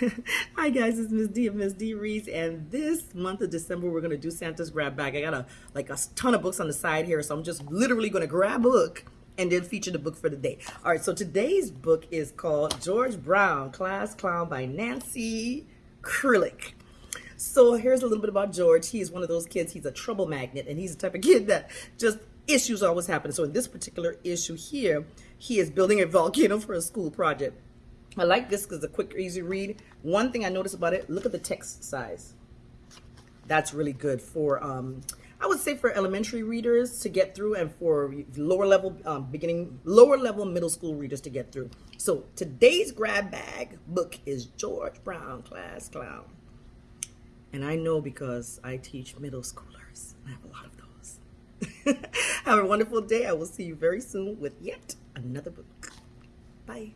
Hi guys, it's Miss D of Miss D Reads, and this month of December we're gonna do Santa's grab bag. I got a like a ton of books on the side here, so I'm just literally gonna grab a book and then feature the book for the day. All right, so today's book is called George Brown, Class Clown by Nancy Krulik. So here's a little bit about George. He's one of those kids, he's a trouble magnet, and he's the type of kid that just issues always happen. So in this particular issue here, he is building a volcano for a school project. I like this because it's a quick, easy read. One thing I noticed about it, look at the text size. That's really good for, um, I would say for elementary readers to get through and for lower level, um, beginning, lower level middle school readers to get through. So today's grab bag book is George Brown, Class Clown. And I know because I teach middle schoolers. I have a lot of those. have a wonderful day. I will see you very soon with yet another book. Bye.